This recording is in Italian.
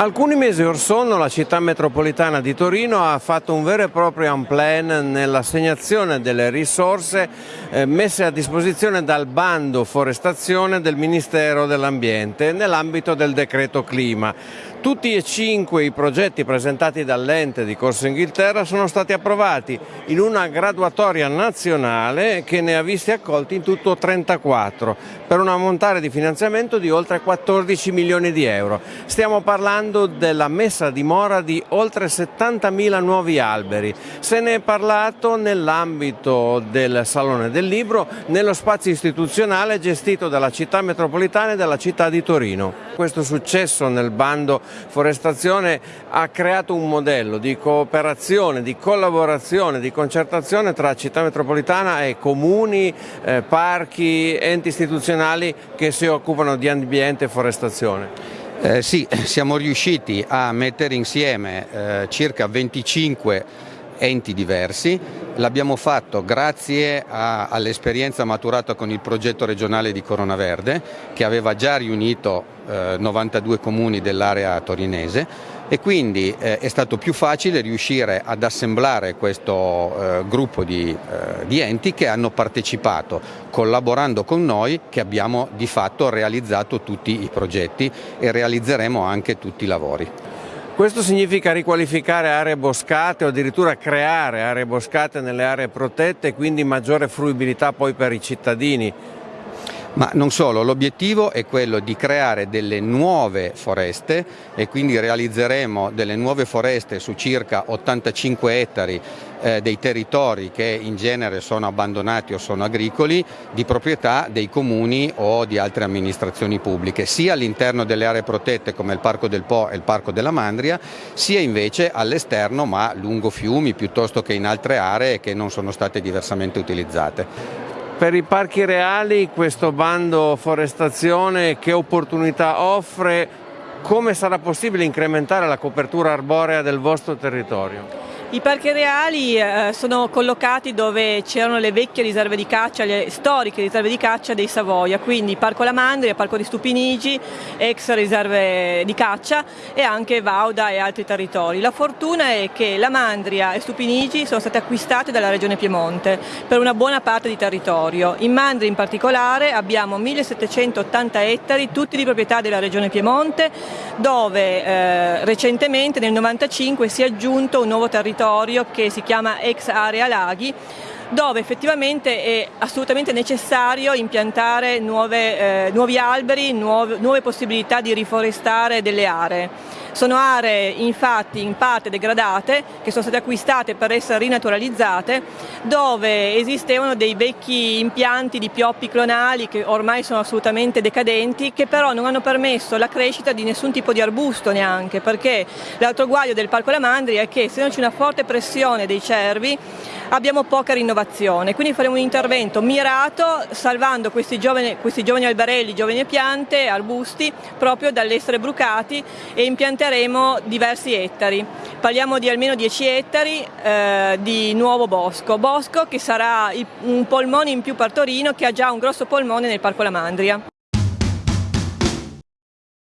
Alcuni mesi or sono la città metropolitana di Torino ha fatto un vero e proprio unplan nell'assegnazione delle risorse eh, messe a disposizione dal bando forestazione del Ministero dell'Ambiente nell'ambito del decreto clima. Tutti e cinque i progetti presentati dall'ente di Corso Inghilterra sono stati approvati in una graduatoria nazionale che ne ha visti accolti in tutto 34 per un ammontare di finanziamento di oltre 14 milioni di euro. Stiamo parlando della messa a dimora di oltre 70.000 nuovi alberi. Se ne è parlato nell'ambito del Salone del Libro, nello spazio istituzionale gestito dalla città metropolitana e dalla città di Torino. Questo successo nel bando forestazione ha creato un modello di cooperazione, di collaborazione, di concertazione tra città metropolitana e comuni, eh, parchi, enti istituzionali che si occupano di ambiente e forestazione. Eh, sì, siamo riusciti a mettere insieme eh, circa 25 enti diversi, l'abbiamo fatto grazie all'esperienza maturata con il progetto regionale di Corona Verde che aveva già riunito eh, 92 comuni dell'area torinese e quindi eh, è stato più facile riuscire ad assemblare questo eh, gruppo di, eh, di, enti che hanno partecipato collaborando con noi che abbiamo di fatto realizzato tutti i progetti e realizzeremo anche tutti i lavori. Questo significa riqualificare aree boscate o addirittura creare aree boscate nelle aree protette e quindi maggiore fruibilità poi per i cittadini. Ma non solo, l'obiettivo è quello di creare delle nuove foreste e quindi realizzeremo delle nuove foreste su circa 85 ettari eh, dei territori che in genere sono abbandonati o sono agricoli di proprietà dei comuni o di altre amministrazioni pubbliche, sia all'interno delle aree protette come il Parco del Po e il Parco della Mandria, sia invece all'esterno ma lungo fiumi piuttosto che in altre aree che non sono state diversamente utilizzate. Per i parchi reali questo bando forestazione che opportunità offre? Come sarà possibile incrementare la copertura arborea del vostro territorio? I parchi reali eh, sono collocati dove c'erano le vecchie riserve di caccia, le storiche riserve di caccia dei Savoia, quindi Parco Lamandria, Parco di Stupinigi, ex riserve di caccia e anche Vauda e altri territori. La fortuna è che Lamandria e Stupinigi sono state acquistate dalla Regione Piemonte per una buona parte di territorio. In Mandria in particolare abbiamo 1780 ettari, tutti di proprietà della Regione Piemonte, dove eh, recentemente nel 1995 si è aggiunto un nuovo territorio territorio che si chiama ex area laghi dove effettivamente è assolutamente necessario impiantare nuove, eh, nuovi alberi, nuove, nuove possibilità di riforestare delle aree. Sono aree infatti in parte degradate che sono state acquistate per essere rinaturalizzate dove esistevano dei vecchi impianti di pioppi clonali che ormai sono assolutamente decadenti che però non hanno permesso la crescita di nessun tipo di arbusto neanche perché l'altro guaio del Parco Lamandri è che se non c'è una forte pressione dei cervi abbiamo poca rinnovazione, quindi faremo un intervento mirato salvando questi giovani, questi giovani alberelli, giovani piante, arbusti proprio dall'essere brucati e impianteremo diversi ettari. Parliamo di almeno 10 ettari eh, di nuovo bosco, bosco che sarà un polmone in più per Torino che ha già un grosso polmone nel Parco La Mandria.